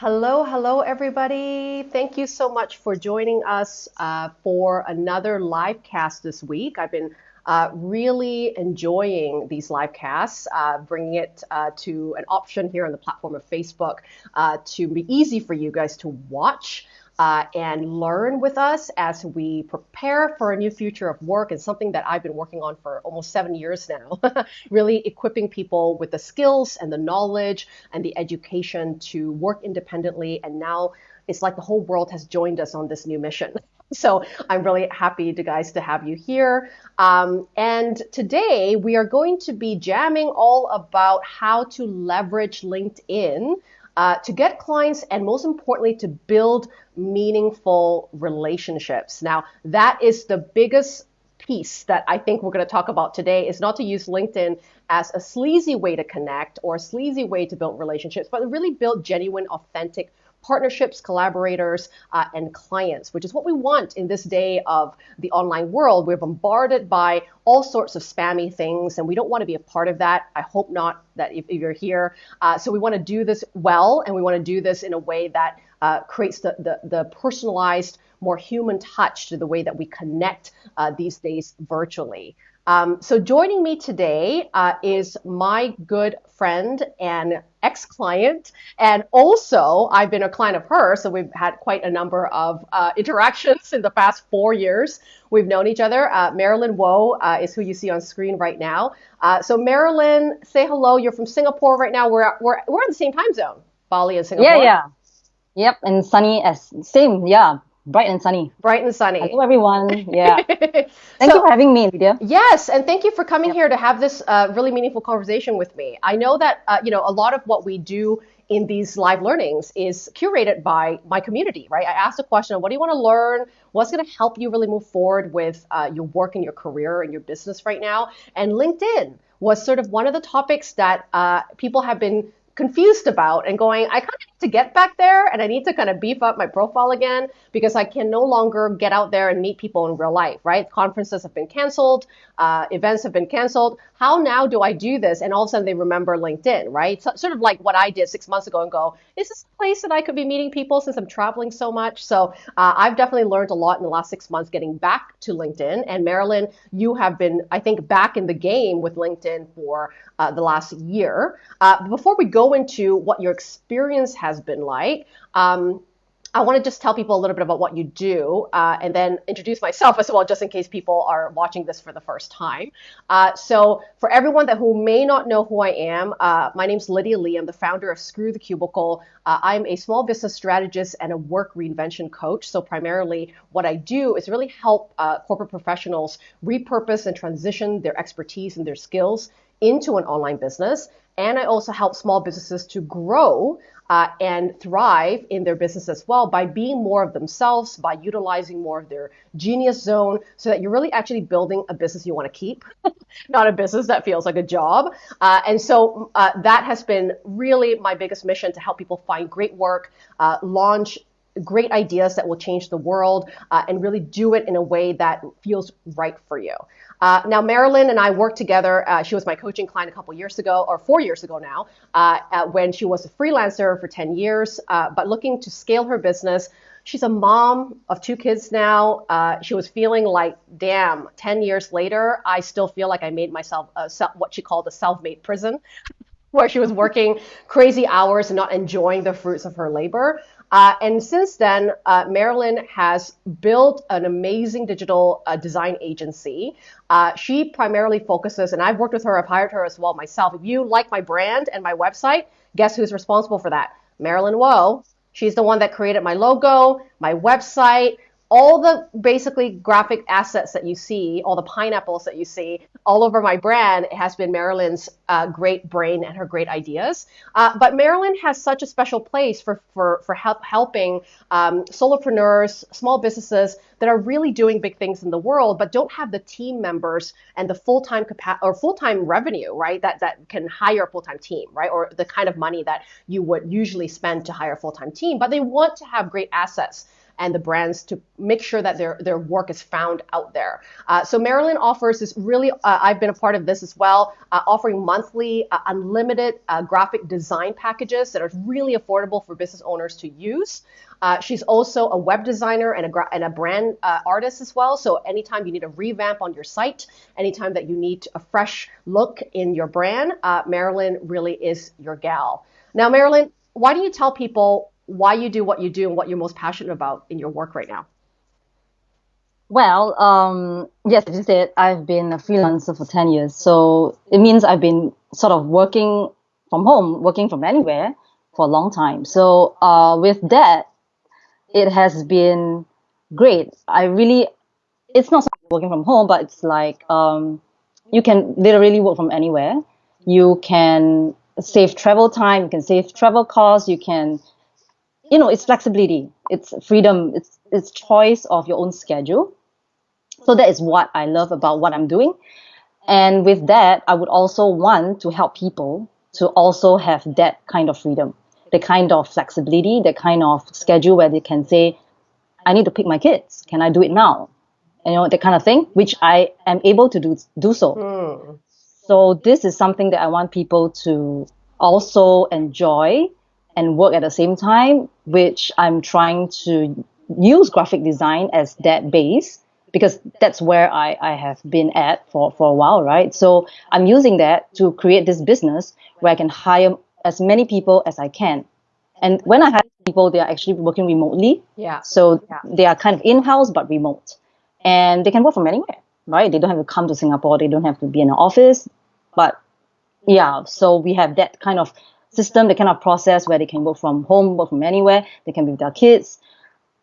Hello, hello, everybody. Thank you so much for joining us uh, for another live cast this week. I've been uh, really enjoying these live casts, uh, bringing it uh, to an option here on the platform of Facebook uh, to be easy for you guys to watch uh, and learn with us as we prepare for a new future of work and something that I've been working on for almost seven years now. really equipping people with the skills and the knowledge and the education to work independently. And now it's like the whole world has joined us on this new mission. So I'm really happy to guys to have you here. Um, and today we are going to be jamming all about how to leverage LinkedIn uh, to get clients and most importantly to build meaningful relationships. Now, that is the biggest piece that I think we're going to talk about today is not to use LinkedIn as a sleazy way to connect or a sleazy way to build relationships, but to really build genuine, authentic partnerships, collaborators, uh, and clients, which is what we want in this day of the online world. We're bombarded by all sorts of spammy things, and we don't want to be a part of that. I hope not that if, if you're here. Uh, so we want to do this well, and we want to do this in a way that uh, creates the, the, the, personalized, more human touch to the way that we connect uh, these days virtually. Um, so joining me today uh, is my good friend and ex-client, and also I've been a client of hers, so we've had quite a number of uh, interactions in the past four years. We've known each other. Uh, Marilyn Woe uh, is who you see on screen right now. Uh, so Marilyn, say hello. You're from Singapore right now. We're we're we're in the same time zone, Bali and Singapore. Yeah, yeah. Yep, and sunny as same. Yeah, bright and sunny. Bright and sunny. Hello, everyone. Yeah. thank so, you for having me, Lydia. Yes, and thank you for coming yep. here to have this uh, really meaningful conversation with me. I know that uh, you know a lot of what we do in these live learnings is curated by my community, right? I asked a question: What do you want to learn? What's going to help you really move forward with uh, your work and your career and your business right now? And LinkedIn was sort of one of the topics that uh, people have been confused about and going, I kind of to get back there and I need to kind of beef up my profile again because I can no longer get out there and meet people in real life, right? Conferences have been canceled, uh, events have been canceled. How now do I do this? And all of a sudden they remember LinkedIn, right? So, sort of like what I did six months ago and go, is this a place that I could be meeting people since I'm traveling so much? So uh, I've definitely learned a lot in the last six months getting back to LinkedIn. And Marilyn, you have been, I think, back in the game with LinkedIn for uh, the last year. Uh, before we go into what your experience has been like, um, I want to just tell people a little bit about what you do uh, and then introduce myself as well, just in case people are watching this for the first time. Uh, so, for everyone that who may not know who I am, uh, my name is Lydia Lee. I'm the founder of Screw the Cubicle. Uh, I'm a small business strategist and a work reinvention coach. So, primarily, what I do is really help uh, corporate professionals repurpose and transition their expertise and their skills into an online business. And I also help small businesses to grow uh, and thrive in their business as well by being more of themselves, by utilizing more of their genius zone, so that you're really actually building a business you want to keep, not a business that feels like a job. Uh, and so uh, that has been really my biggest mission to help people find great work, uh, launch great ideas that will change the world, uh, and really do it in a way that feels right for you. Uh, now, Marilyn and I worked together. Uh, she was my coaching client a couple years ago, or four years ago now, uh, when she was a freelancer for 10 years, uh, but looking to scale her business. She's a mom of two kids now. Uh, she was feeling like, damn, 10 years later, I still feel like I made myself a, what she called a self made prison. where she was working crazy hours and not enjoying the fruits of her labor. Uh, and since then, uh, Marilyn has built an amazing digital uh, design agency. Uh, she primarily focuses, and I've worked with her, I've hired her as well myself. If you like my brand and my website, guess who's responsible for that? Marilyn Woe. She's the one that created my logo, my website, all the basically graphic assets that you see, all the pineapples that you see all over my brand has been Marilyn's uh, great brain and her great ideas. Uh, but Marilyn has such a special place for, for, for help, helping um, solopreneurs, small businesses that are really doing big things in the world, but don't have the team members and the full-time capa- or full-time revenue, right? That, that can hire a full-time team, right? Or the kind of money that you would usually spend to hire a full-time team, but they want to have great assets and the brands to make sure that their, their work is found out there. Uh, so Marilyn offers this really, uh, I've been a part of this as well, uh, offering monthly uh, unlimited uh, graphic design packages that are really affordable for business owners to use. Uh, she's also a web designer and a, and a brand artist as well. So anytime you need a revamp on your site, anytime that you need a fresh look in your brand, Marilyn really is your gal. Now, Marilyn, why do you tell people why you do what you do and what you're most passionate about in your work right now? Well, um, yes, as you said, I've been a freelancer for 10 years. So it means I've been sort of working from home, working from anywhere for a long time. So uh, with that, it has been great. I really, it's not working from home, but it's like um, you can literally work from anywhere. You can save travel time, you can save travel costs, you can, you know, it's flexibility, it's freedom, it's it's choice of your own schedule. So that is what I love about what I'm doing. And with that, I would also want to help people to also have that kind of freedom the kind of flexibility, the kind of schedule where they can say, I need to pick my kids. Can I do it now? You know, that kind of thing, which I am able to do, do so. Mm. So this is something that I want people to also enjoy and work at the same time, which I'm trying to use graphic design as that base because that's where I, I have been at for, for a while, right? So I'm using that to create this business where I can hire as many people as I can. And when I hire people, they are actually working remotely. Yeah. So yeah. they are kind of in-house but remote, and they can work from anywhere, right? They don't have to come to Singapore. They don't have to be in an office. But yeah, so we have that kind of system, the kind of process where they can work from home, work from anywhere. They can be with their kids.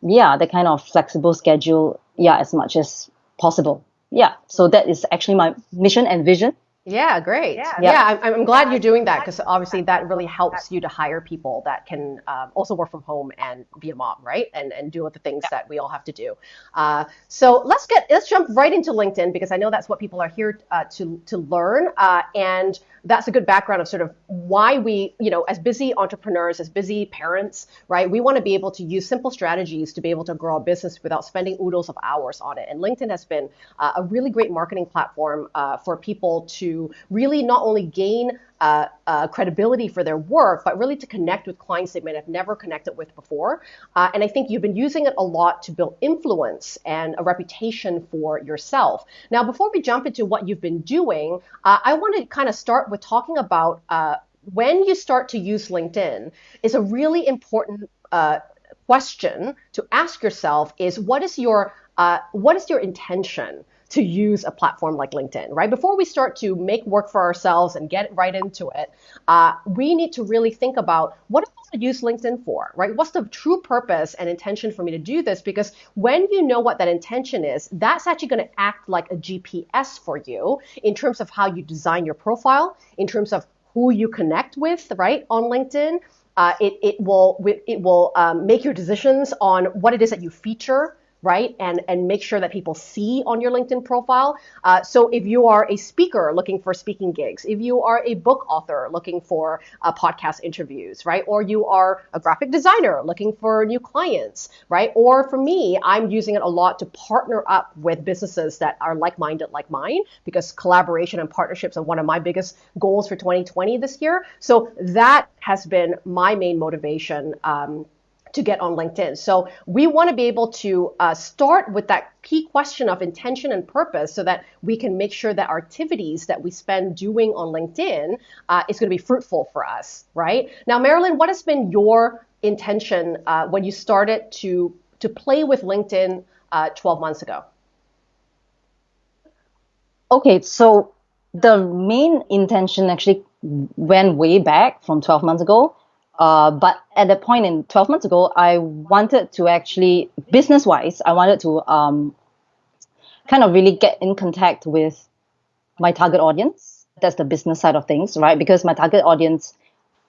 Yeah, the kind of flexible schedule. Yeah, as much as possible. Yeah. So that is actually my mission and vision yeah, great. Yeah, yeah I'm, I'm glad you're doing that because obviously that really helps you to hire people that can um, also work from home and be a mom, right? And and do the things that we all have to do. Uh, so let's get let's jump right into LinkedIn because I know that's what people are here uh, to to learn. Uh, and that's a good background of sort of why we, you know, as busy entrepreneurs, as busy parents, right? We want to be able to use simple strategies to be able to grow a business without spending oodles of hours on it. And LinkedIn has been uh, a really great marketing platform uh, for people to really not only gain uh, uh, credibility for their work, but really to connect with clients they might have never connected with before. Uh, and I think you've been using it a lot to build influence and a reputation for yourself. Now, before we jump into what you've been doing, uh, I want to kind of start with talking about uh, when you start to use LinkedIn is a really important uh, question to ask yourself is what is your what is your intention? To use a platform like LinkedIn, right? Before we start to make work for ourselves and get right into it, uh, we need to really think about what do I want to use LinkedIn for, right? What's the true purpose and intention for me to do this? Because when you know what that intention is, that's actually going to act like a GPS for you in terms of how you design your profile, in terms of who you connect with, right, on LinkedIn. Uh, it, it will it will um, make your decisions on what it is that you feature right? And, and make sure that people see on your LinkedIn profile. Uh, so if you are a speaker looking for speaking gigs, if you are a book author looking for uh, podcast interviews, right? Or you are a graphic designer looking for new clients, right? Or for me, I'm using it a lot to partner up with businesses that are like-minded like mine because collaboration and partnerships are one of my biggest goals for 2020 this year. So that has been my main motivation um, to get on LinkedIn. So we want to be able to uh, start with that key question of intention and purpose so that we can make sure that our activities that we spend doing on LinkedIn uh, is going to be fruitful for us, right? Now, Marilyn, what has been your intention uh, when you started to to play with LinkedIn uh, 12 months ago? Okay, so the main intention actually went way back from 12 months ago uh, but at that point in 12 months ago, I wanted to actually, business wise, I wanted to um, kind of really get in contact with my target audience. That's the business side of things, right? Because my target audience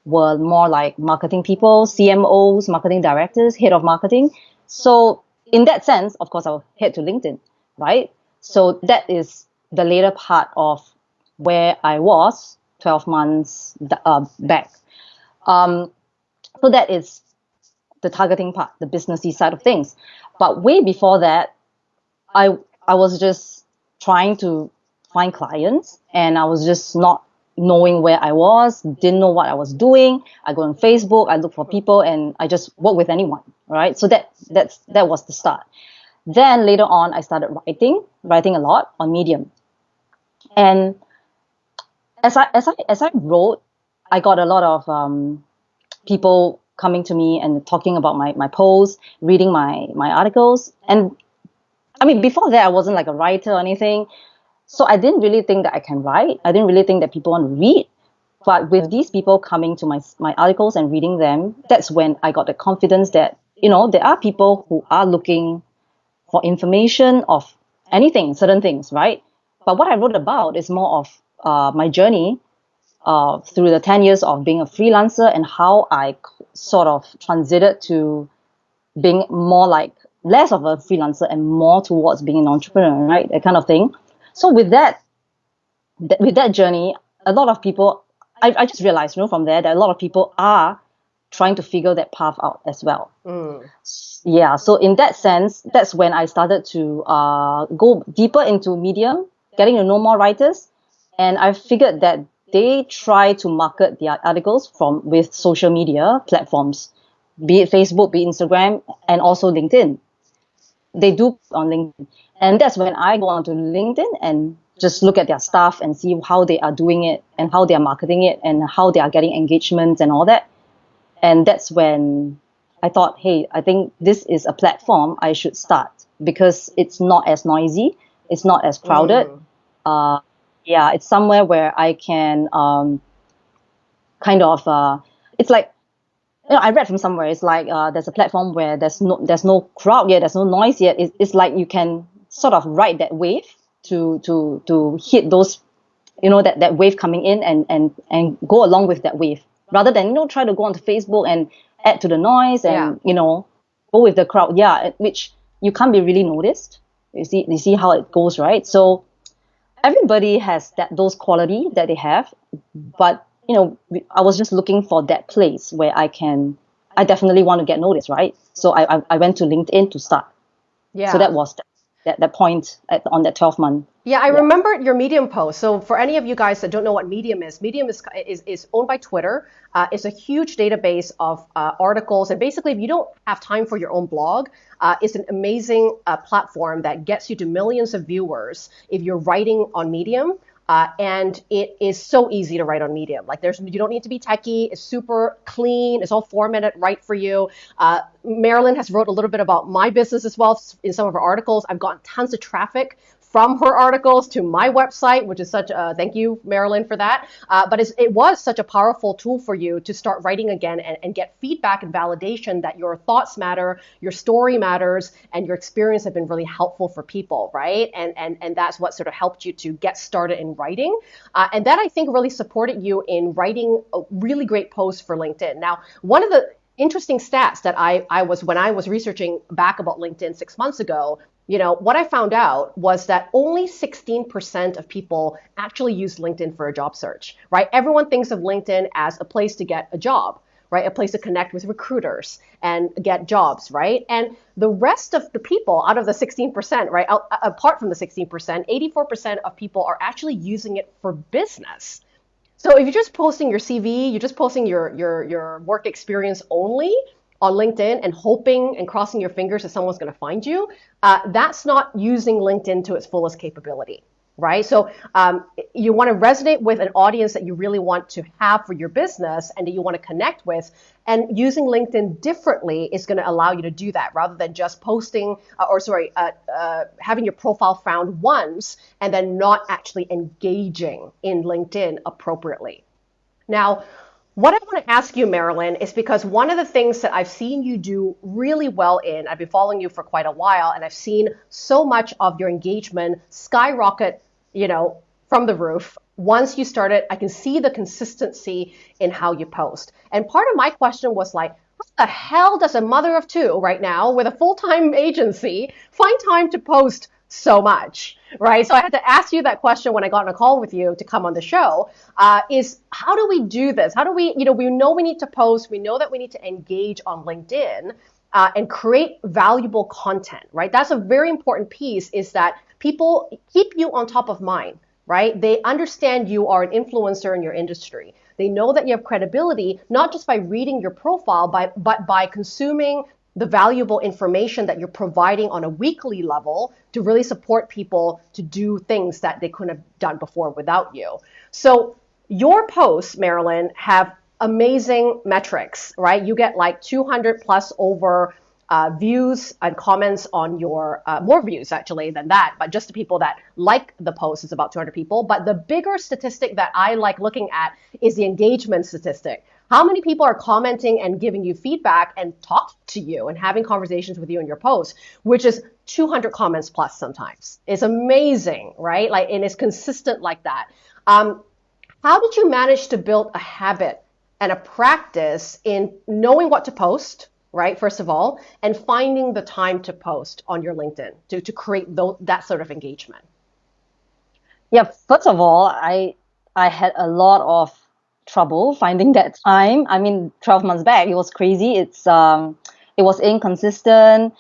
were more like marketing people, CMOs, marketing directors, head of marketing. So, in that sense, of course, I'll head to LinkedIn, right? So, that is the later part of where I was 12 months uh, back. Um, so that is the targeting part, the businessy side of things. But way before that, I I was just trying to find clients and I was just not knowing where I was, didn't know what I was doing. I go on Facebook, I look for people and I just work with anyone, right? So that that's that was the start. Then later on I started writing, writing a lot on Medium. And as I as I as I wrote, I got a lot of um, people coming to me and talking about my my posts, reading my my articles, and I mean before that I wasn't like a writer or anything, so I didn't really think that I can write. I didn't really think that people want to read. But with these people coming to my my articles and reading them, that's when I got the confidence that you know there are people who are looking for information of anything, certain things, right? But what I wrote about is more of uh, my journey uh, through the 10 years of being a freelancer and how I sort of transited to being more like less of a freelancer and more towards being an entrepreneur, right? That kind of thing. So with that, th- with that journey, a lot of people, I, I just realized, you know, from there that a lot of people are trying to figure that path out as well. Mm. Yeah. So in that sense, that's when I started to uh, go deeper into Medium, getting to know more writers, and I figured that they try to market their articles from with social media platforms, be it Facebook, be it Instagram, and also LinkedIn. They do on LinkedIn. And that's when I go onto LinkedIn and just look at their stuff and see how they are doing it and how they are marketing it and how they are getting engagements and all that. And that's when I thought, hey, I think this is a platform I should start because it's not as noisy, it's not as crowded. Mm. Uh, yeah, it's somewhere where I can um, kind of uh, it's like you know, I read from somewhere. It's like uh, there's a platform where there's no there's no crowd yet, there's no noise yet. It's, it's like you can sort of ride that wave to to to hit those, you know, that that wave coming in and and and go along with that wave rather than you know try to go onto Facebook and add to the noise and yeah. you know go with the crowd. Yeah, which you can't be really noticed. You see you see how it goes, right? So everybody has that those quality that they have, but you know, I was just looking for that place where I can. I definitely want to get noticed, right? So I I, I went to LinkedIn to start. Yeah. So that was that that, point at, on that 12 month. Yeah, I yeah. remember your Medium post. So for any of you guys that don't know what Medium is, Medium is is, is owned by Twitter. Uh, it's a huge database of uh, articles, and basically, if you don't have time for your own blog, uh, it's an amazing uh, platform that gets you to millions of viewers if you're writing on Medium. Uh, and it is so easy to write on Medium. Like there's, you don't need to be techie. It's super clean. It's all formatted right for you. Uh, Marilyn has wrote a little bit about my business as well in some of her articles. I've gotten tons of traffic from her articles to my website, which is such a thank you, Marilyn, for that. Uh, but it was such a powerful tool for you to start writing again and, and, get feedback and validation that your thoughts matter, your story matters, and your experience have been really helpful for people, right? And and and that's what sort of helped you to get started in writing. Uh, and that I think really supported you in writing a really great post for LinkedIn. Now, one of the interesting stats that I, I was when I was researching back about LinkedIn six months ago you know, what I found out was that only 16% of people actually use LinkedIn for a job search, right? Everyone thinks of LinkedIn as a place to get a job, right? A place to connect with recruiters and get jobs, right? And the rest of the people out of the 16%, right? Out, apart from the 16%, 84% of people are actually using it for business. So if you're just posting your CV, you're just posting your your your work experience only, on LinkedIn and hoping and crossing your fingers that someone's going to find you, uh, that's not using LinkedIn to its fullest capability, right? So um, you want to resonate with an audience that you really want to have for your business and that you want to connect with. And using LinkedIn differently is going to allow you to do that rather than just posting uh, or sorry, uh, uh having your profile found once and then not actually engaging in LinkedIn appropriately. Now, what I want to ask you, Marilyn, is because one of the things that I've seen you do really well in, I've been following you for quite a while, and I've seen so much of your engagement skyrocket, you know, from the roof. Once you started, I can see the consistency in how you post. And part of my question was like, what the hell does a mother of two right now with a full time agency find time to post so much, right? So I had to ask you that question when I got on a call with you to come on the show. Uh, is how do we do this? How do we, you know, we know we need to post, we know that we need to engage on LinkedIn. Uh, and create valuable content, right? That's a very important piece. Is that people keep you on top of mind, right? They understand you are an influencer in your industry. They know that you have credibility, not just by reading your profile, by, but by consuming the valuable information that you're providing on a weekly level to really support people to do things that they couldn't have done before without you. So your posts, Marilyn, have amazing metrics, right? You get like 200 plus over uh, views and comments on your uh, more views actually than that, but just the people that like the post is about 200 people. But the bigger statistic that I like looking at is the engagement statistic. How many people are commenting and giving you feedback and talk to you and having conversations with you in your post, which is 200 comments plus sometimes. It's amazing, right? Like, and it's consistent like that. Um, how did you manage to build a habit and a practice in knowing what to post, right? First of all, and finding the time to post on your LinkedIn to, to create th- that sort of engagement? Yeah, first of all, I I had a lot of trouble finding that time. I mean, 12 months back, it was crazy. It's um, it was inconsistent.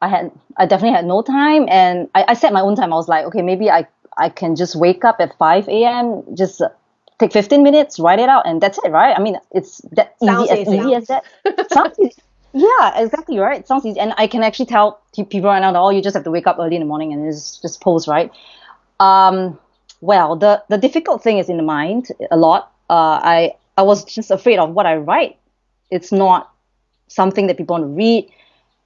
I had I definitely had no time, and I, I set my own time. I was like, okay, maybe I I can just wake up at 5 a.m. just take 15 minutes, write it out, and that's it, right? I mean, it's that Sounds easy, easy as easy as that. Sounds easy. Yeah, exactly right. It sounds easy, and I can actually tell people right now that oh, you just have to wake up early in the morning and just just post, right? Um, well, the the difficult thing is in the mind a lot uh, I I was just afraid of what I write. It's not something that people want to read,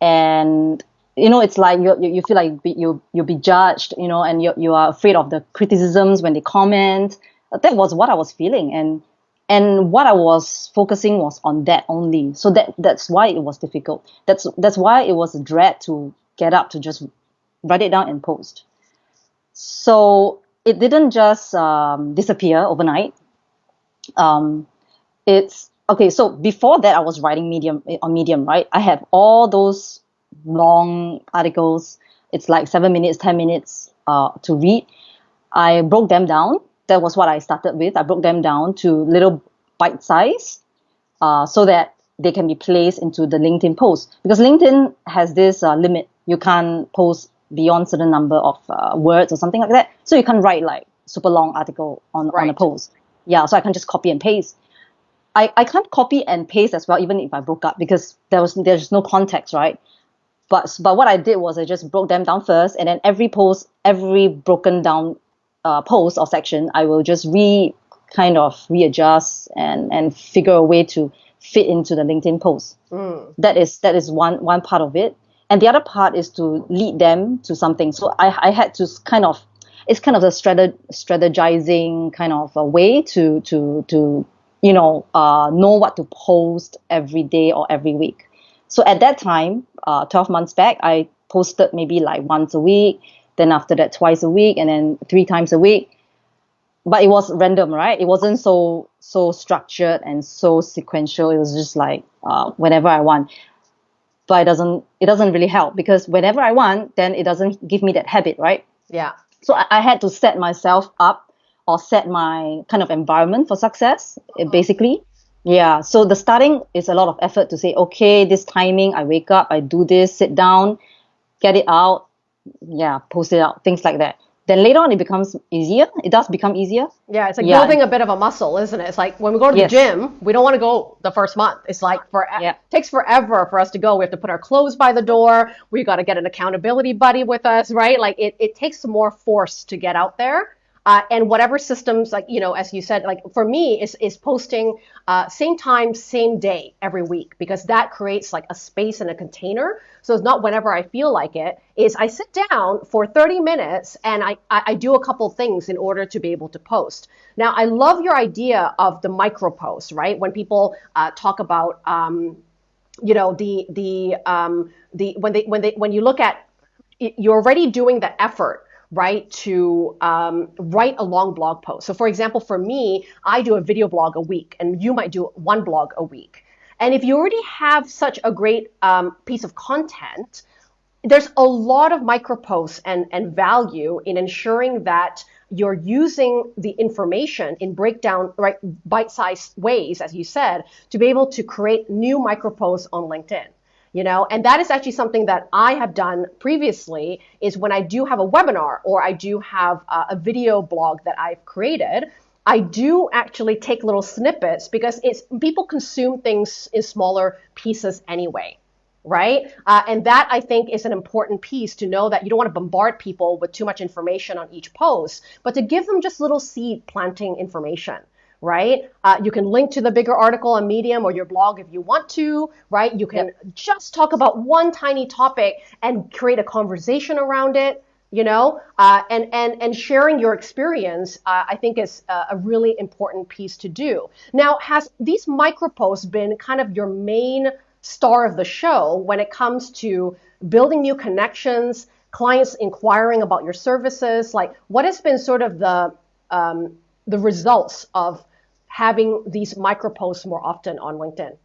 and you know, it's like you you feel like you you'll be judged, you know, and you you are afraid of the criticisms when they comment. That was what I was feeling, and and what I was focusing was on that only. So that that's why it was difficult. That's that's why it was a dread to get up to just write it down and post. So it didn't just um, disappear overnight um, it's okay. So before that, I was writing Medium on Medium, right? I have all those long articles. It's like seven minutes, ten minutes uh, to read. I broke them down. That was what I started with. I broke them down to little bite size, uh, so that they can be placed into the LinkedIn post. Because LinkedIn has this uh, limit. You can't post beyond certain number of uh, words or something like that. So you can't write like super long article on, right. on a post yeah, so I can just copy and paste. I, I can't copy and paste as well, even if I broke up because there was there's no context, right? But but what I did was I just broke them down first, and then every post, every broken down uh, post or section, I will just re kind of readjust and and figure a way to fit into the LinkedIn post. Mm. That is that is one one part of it, and the other part is to lead them to something. So I I had to kind of it's kind of a strategizing kind of a way to to to you know uh, know what to post every day or every week. So at that time, uh, 12 months back, I posted maybe like once a week, then after that twice a week, and then three times a week. But it was random, right? It wasn't so so structured and so sequential. It was just like uh, whenever I want. But it doesn't it doesn't really help because whenever I want, then it doesn't give me that habit, right? Yeah. So I, I had to set myself up or set my kind of environment for success, uh-huh. basically. Yeah. So the starting is a lot of effort to say, okay, this timing, I wake up, I do this, sit down, get it out, yeah, post it out, things like that then later on it becomes easier. It does become easier. Yeah, it's like yeah. building a bit of a muscle, isn't it? It's like when we go to yes. the gym, we don't want to go the first month. It's like for yeah. it takes forever for us to go. We have to put our clothes by the door. We got to get an accountability buddy with us, right? Like it, it takes more force to get out there. Uh, and whatever systems, like you know, as you said, like for me, is is posting uh, same time, same day every week because that creates like a space and a container. So it's not whenever I feel like it. Is I sit down for 30 minutes and I I, I do a couple things in order to be able to post. Now I love your idea of the micro post, right? When people uh, talk about um, you know the the um, the when they when they when you look at you're already doing the effort right, to um, write a long blog post. So, for example, for me, I do a video blog a week, and you might do one blog a week. And if you already have such a great um, piece of content, there's a lot of micro posts and, and value in ensuring that you're using the information in breakdown, right, bite-sized ways, as you said, to be able to create new micro posts on LinkedIn. You know, and that is actually something that I have done previously is when I do have a webinar or I do have a, a video blog that I've created, I do actually take little snippets because it's people consume things in smaller pieces anyway right? Uh, and that I think is an important piece to know that you don't want to bombard people with too much information on each post, but to give them just little seed planting information. Right? Uh, you can link to the bigger article on Medium or your blog if you want to, right? You can yep. just talk about one tiny topic and create a conversation around it you know uh, and and and sharing your experience uh, i think is a, a really important piece to do now has these micro posts been kind of your main star of the show when it comes to building new connections, clients inquiring about your services? Like, what has been sort of the um, the results of having these micro posts more often on LinkedIn?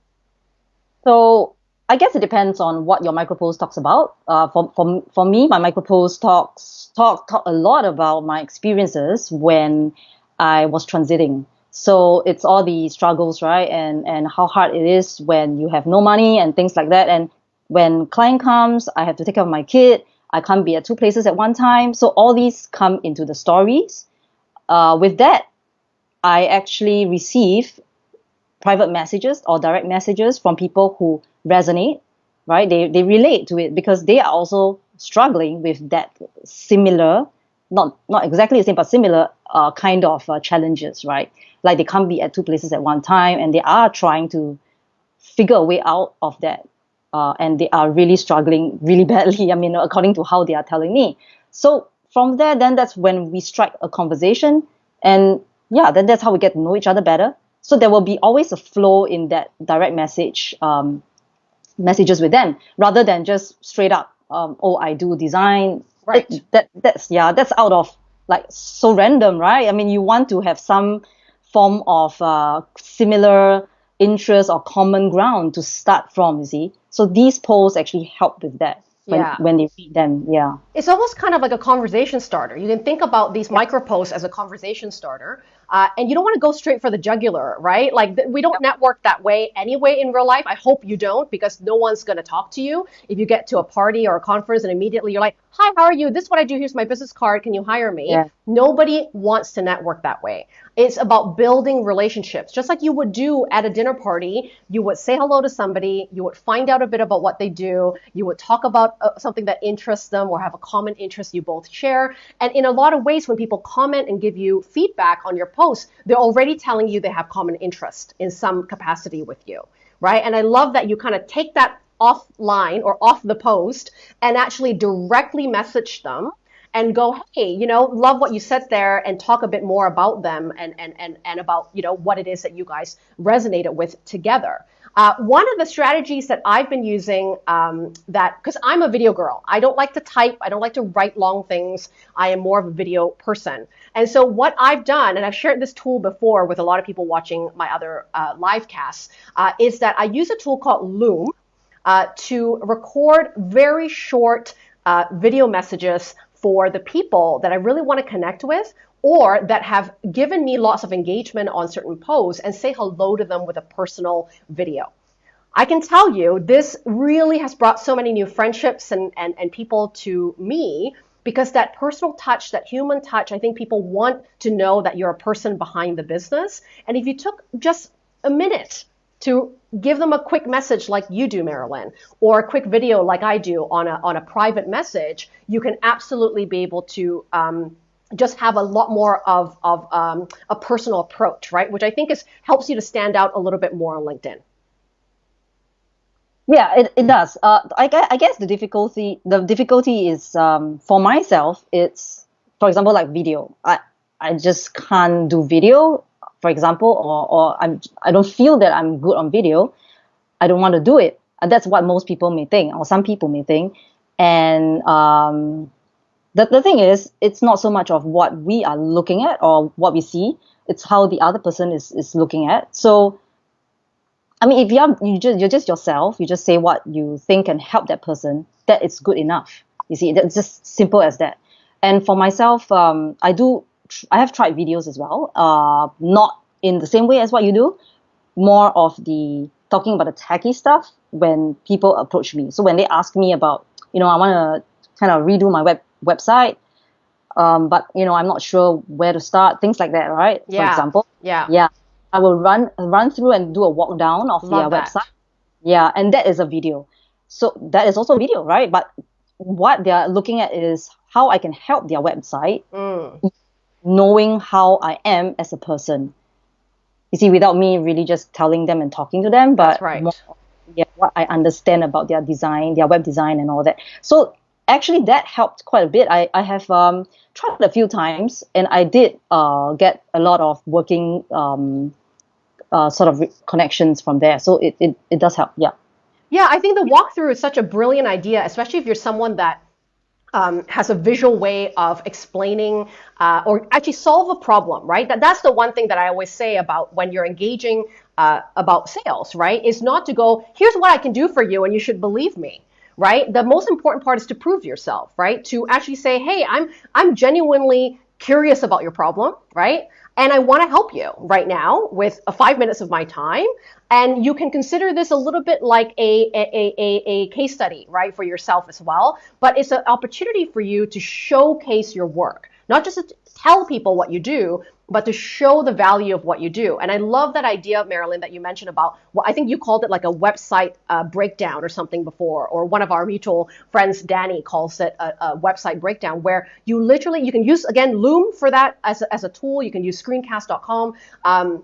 So I guess it depends on what your micro post talks about. Uh, for, for, for me, my micro post talks talk talk a lot about my experiences when I was transiting so it's all the struggles, right? And and how hard it is when you have no money and things like that. And when client comes, I have to take care of my kid. I can't be at two places at one time. So all these come into the stories. Uh, with that, I actually receive private messages or direct messages from people who resonate, right? They they relate to it because they are also struggling with that similar, not not exactly the same, but similar uh, kind of uh, challenges, right? like they can't be at two places at one time and they are trying to figure a way out of that uh, and they are really struggling really badly i mean according to how they are telling me so from there then that's when we strike a conversation and yeah then that's how we get to know each other better so there will be always a flow in that direct message um, messages with them rather than just straight up um, oh i do design right it, that that's yeah that's out of like so random right i mean you want to have some form of uh, similar interest or common ground to start from, you see. So these polls actually help with that when, yeah. when they read them. Yeah. It's almost kind of like a conversation starter. You can think about these yeah. micro posts as a conversation starter. Uh, and you don't want to go straight for the jugular, right? Like th- we don't network that way anyway in real life. I hope you don't because no one's going to talk to you if you get to a party or a conference and immediately you're like, "Hi, how are you? This is what I do. Here's my business card. Can you hire me?" Yeah. Nobody wants to network that way. It's about building relationships. Just like you would do at a dinner party, you would say hello to somebody, you would find out a bit about what they do, you would talk about uh, something that interests them or have a common interest you both share. And in a lot of ways, when people comment and give you feedback on your posts, they're already telling you they have common interest in some capacity with you, right? And I love that you kind of take that offline or off the post and actually directly message them and go, hey, you know, love what you said there and talk a bit more about them and, and, and, and about, you know, what it is that you guys resonated with together. Uh, one of the strategies that I've been using um, that, because I'm a video girl, I don't like to type, I don't like to write long things. I am more of a video person. And so what I've done, and I've shared this tool before with a lot of people watching my other uh, live casts, uh, is that I use a tool called Loom uh, to record very short uh, video messages for the people that I really want to connect with or that have given me lots of engagement on certain posts and say hello to them with a personal video. I can tell you this really has brought so many new friendships and, and, and people to me because that personal touch, that human touch, I think people want to know that you're a person behind the business. And if you took just a minute to give them a quick message like you do, Marilyn, or a quick video like I do on a, on a private message, you can absolutely be able to um, just have a lot more of, of um, a personal approach, right? Which I think is helps you to stand out a little bit more on LinkedIn. Yeah, it, it does. Uh, I, I guess the difficulty the difficulty is um, for myself. It's for example like video. I I just can't do video for example, or, or I'm, I don't feel that I'm good on video, I don't want to do it. And that's what most people may think, or some people may think. And um, the, the thing is, it's not so much of what we are looking at or what we see, it's how the other person is, is looking at. So, I mean, if you're, you just, you're just yourself, you just say what you think can help that person, that is good enough. You see, it's just simple as that. And for myself, um, I do I have tried videos as well. Uh, not in the same way as what you do, more of the talking about the techie stuff when people approach me. So when they ask me about, you know, I want to kind of redo my web website, um, but you know, I'm not sure where to start. Things like that, right? Yeah. For example. Yeah. Yeah. I will run run through and do a walk down of Love their that. website. Yeah, and that is a video. So that is also a video, right? But what they are looking at is how I can help their website, Mm. Knowing how I am as a person. You see, without me really just telling them and talking to them, but right. more, yeah, what I understand about their design, their web design, and all that. So actually, that helped quite a bit. I I have um, tried a few times, and I did uh, get a lot of working um, uh, sort of connections from there. So it, it, it does help. Yeah. Yeah, I think the walkthrough is such a brilliant idea, especially if you're someone that um, has a visual way of explaining uh, or actually solve a problem, right? That, that's the one thing that I always say about when you're engaging uh, about sales, right? Is not to go, here's what I can do for you and you should believe me. Right. The most important part is to prove yourself, right? To actually say, hey, I'm I'm genuinely curious about your problem, right? And I want to help you right now with a five minutes of my time. And you can consider this a little bit like a, a, a, a case study, right, for yourself as well. But it's an opportunity for you to showcase your work, not just to tell people what you do, but to show the value of what you do. And I love that idea, Marilyn, that you mentioned about, well, I think you called it like a website uh, breakdown or something before, or one of our mutual friends, Danny, calls it a, a website breakdown, where you literally, you can use, again, Loom for that as a, as a tool. You can use screencast.com. Um,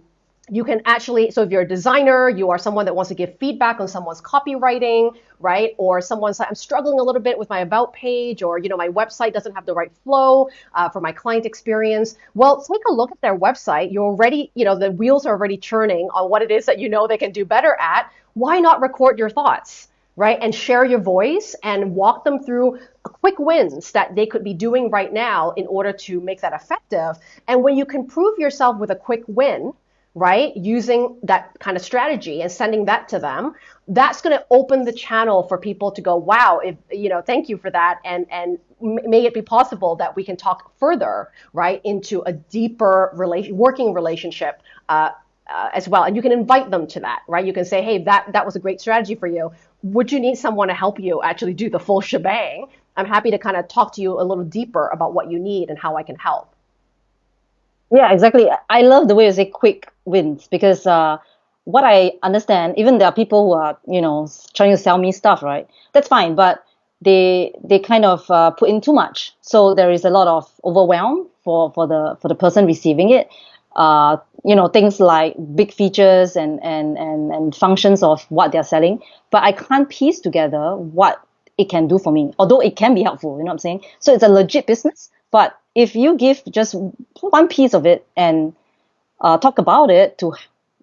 you can actually so if you're a designer you are someone that wants to give feedback on someone's copywriting right or someone's like i'm struggling a little bit with my about page or you know my website doesn't have the right flow uh, for my client experience well take a look at their website you're already you know the wheels are already churning on what it is that you know they can do better at why not record your thoughts right? And share your voice and walk them through quick wins that they could be doing right now in order to make that effective. And when you can prove yourself with a quick win, right, using that kind of strategy and sending that to them, that's going to open the channel for people to go, wow, if, you know, thank you for that. And, and may it be possible that we can talk further, right, into a deeper relation, working relationship. Uh, uh, as well, and you can invite them to that, right? You can say, "Hey, that that was a great strategy for you. Would you need someone to help you actually do the full shebang? I'm happy to kind of talk to you a little deeper about what you need and how I can help." Yeah, exactly. I love the way you say quick wins because uh, what I understand, even there are people who are, you know, trying to sell me stuff, right? That's fine, but they they kind of uh, put in too much, so there is a lot of overwhelm for for the for the person receiving it. Uh, you know, things like big features and and and and functions of what they're selling, but I can't piece together what it can do for me. Although it can be helpful, you know what I'm saying? So it's a legit business, but if you give just one piece of it and uh, talk about it to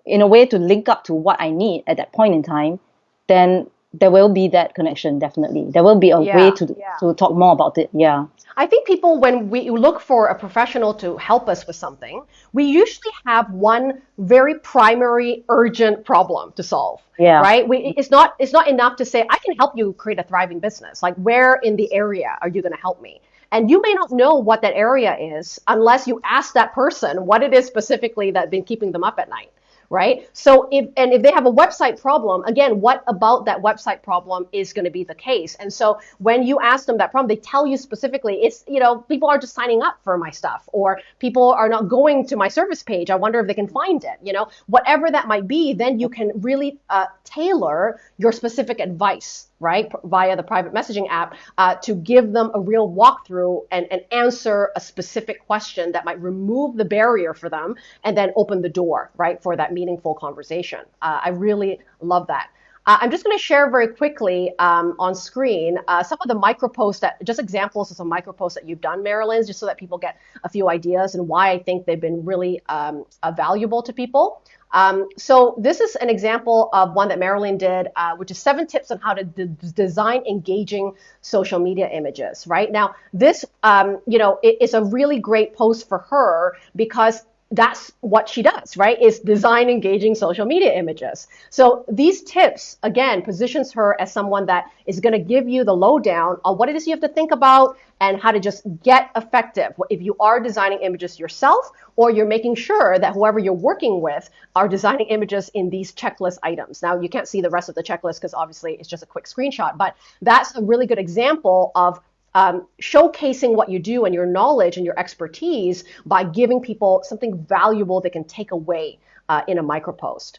in a way to link up to what I need at that point in time, then there will be that connection definitely. There will be a Yeah, way to yeah. to talk more about it. Yeah. I think people, when we look for a professional to help us with something, we usually have one very primary, urgent problem to solve. Yeah. Right. We, it's not. It's not enough to say I can help you create a thriving business. Like, where in the area are you going to help me? And you may not know what that area is unless you ask that person what it is specifically that's been keeping them up at night right? So if and if they have a website problem, again, what about that website problem is going to be the case? And so when you ask them that problem, they tell you specifically, it's you know people are just signing up for my stuff, or people are not going to my service page. I wonder if they can find it. You know, whatever that might be, then you can really uh, tailor your specific advice right, via the private messaging app, uh, to give them a real walkthrough and, and answer a specific question that might remove the barrier for them and then open the door, right, for that meaningful conversation. Uh, I really love that. Uh, I'm just going to share very quickly um, on screen uh, some of the micro posts that, just examples of some micro posts that you've done, Marilyn, just so that people get a few ideas and why I think they've been really um, uh, valuable to people. Um, so this is an example of one that Marilyn did, uh, which is seven tips on how to design engaging social media images. Right now, this um, you know it, it's a really great post for her because that's what she does, right? Is design engaging social media images. So these tips, again, positions her as someone that is going to give you the lowdown on what it is you have to think about and how to just get effective. If you are designing images yourself, or you're making sure that whoever you're working with are designing images in these checklist items. Now, you can't see the rest of the checklist because obviously it's just a quick screenshot, but that's a really good example of um, showcasing what you do and your knowledge and your expertise by giving people something valuable they can take away uh, in a micropost.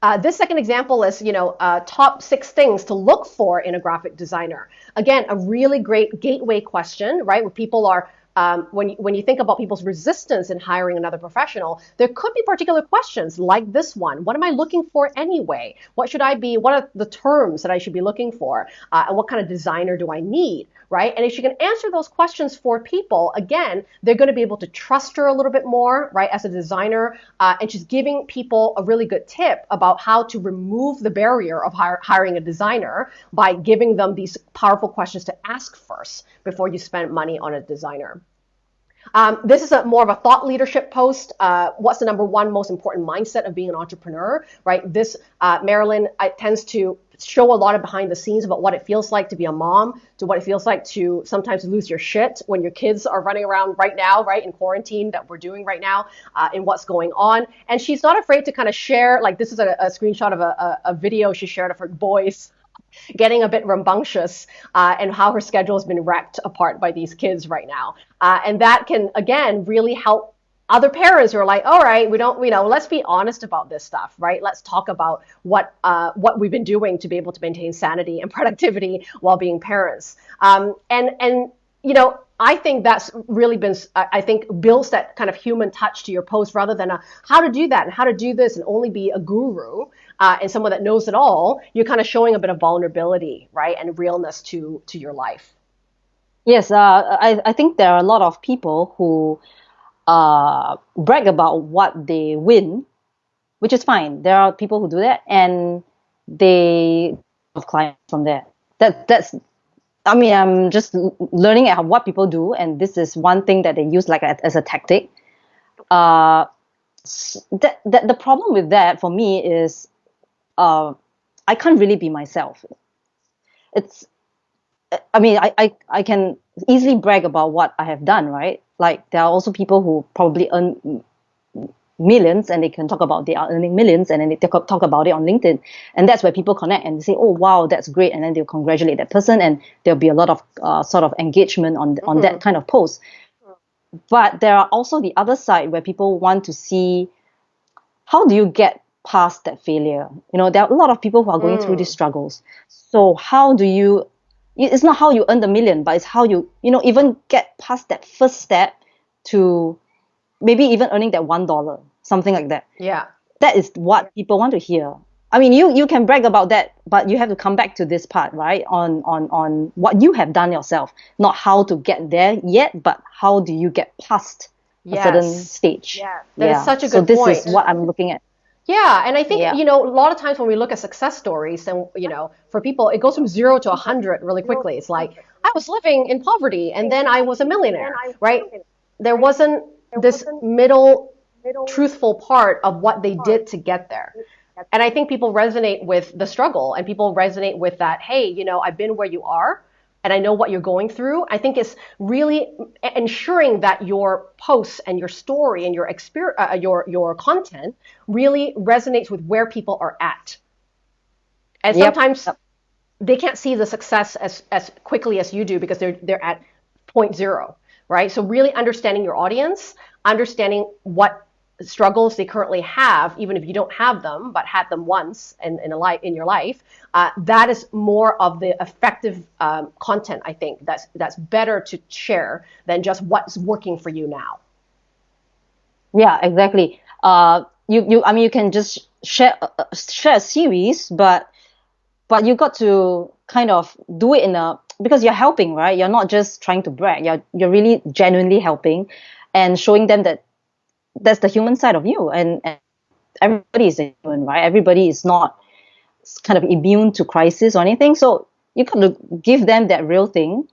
Uh, this second example is, you know, uh, top six things to look for in a graphic designer. Again, a really great gateway question, right? Where people are um, when, you, when you think about people's resistance in hiring another professional, there could be particular questions like this one. What am I looking for anyway? What should I be, what are the terms that I should be looking for? Uh, and what kind of designer do I need, right? And if she can answer those questions for people, again, they're going to be able to trust her a little bit more, right, as a designer. Uh, and she's giving people a really good tip about how to remove the barrier of hire, hiring a designer by giving them these powerful questions to ask first before you spend money on a designer. Um, this is a more of a thought leadership post. Uh, what's the number one most important mindset of being an entrepreneur, right? This, uh, Marilyn uh, tends to show a lot of behind the scenes about what it feels like to be a mom, to what it feels like to sometimes lose your shit when your kids are running around right now, right, in quarantine that we're doing right now, uh, and what's going on. And she's not afraid to kind of share, like, this is a, a screenshot of a, a, a video she shared of her boys getting a bit rambunctious uh, and how her schedule has been wrecked apart by these kids right now. Uh, and that can, again, really help other parents are like, all right, we don't, you know, let's be honest about this stuff, right? Let's talk about what uh, what we've been doing to be able to maintain sanity and productivity while being parents. Um, and and you know, I think that's really been, I think, builds that kind of human touch to your post rather than a how to do that and how to do this and only be a guru uh, and someone that knows it all. You're kind of showing a bit of vulnerability, right, and realness to to your life. Yes, uh, I I think there are a lot of people who uh, brag about what they win, which is fine. There are people who do that, and they have clients from there. That that's I mean, I'm just learning at what people do, and this is one thing that they use like a, as a tactic. Uh, that, that the problem with that for me is, uh, I can't really be myself. It's, I mean, I, I, I can easily brag about what I have done, right? Like there are also people who probably earn millions and they can talk about they are earning millions and then they talk, talk about it on LinkedIn. And that's where people connect and say, oh, wow, that's great. And then they'll congratulate that person and there'll be a lot of uh, sort of engagement on, mm-hmm. on that mm-hmm. kind of post. But there are also the other side where people want to see how do you get past that failure? You know, there are a lot of people who are going mm. through these mm. struggles. So how do you it's not how you earn the million, but it's how you, you know, even get past that first step to maybe even earning that one dollar something like that. Yeah. That is what people want to hear. I mean, you you can brag about that, but you have to come back to this part, right? On on on what you have done yourself, not how to get there yet, but how do you get past yes. a certain stage? Yeah, that yeah. is such a good so this point. is what I'm looking at. Yeah, and I think yeah. you know a lot of times when we look at success stories, and you know, for people, it goes from zero to a hundred really quickly. It's like I was living in poverty, and then I was a millionaire, right? There wasn't this middle truthful part of what they did to get there. And I think people resonate with the struggle and people resonate with that, hey, you know, I've been where you are and I know what you're going through. I think it's really ensuring that your posts and your story and your experience, uh, your your content really resonates with where people are at. And yep. sometimes they can't see the success as as quickly as you do because they're they're at point zero, right? So really understanding your audience, understanding what struggles they currently have, even if you don't have them, but had them once in, in, a life, in your life, uh, that is more of the effective um, content, I think, that's, that's better to share than just what's working for you now. Yeah, exactly. Uh, you, you, I mean, you can just share, uh, share a series, but, but you got to kind of do it in a, because you're helping, right? You're not just trying to brag. You're, you're really genuinely helping and showing them that that's the human side of you. And, and everybody is human right? Everybody is not kind of immune to crisis or anything. So you got to give them that real thing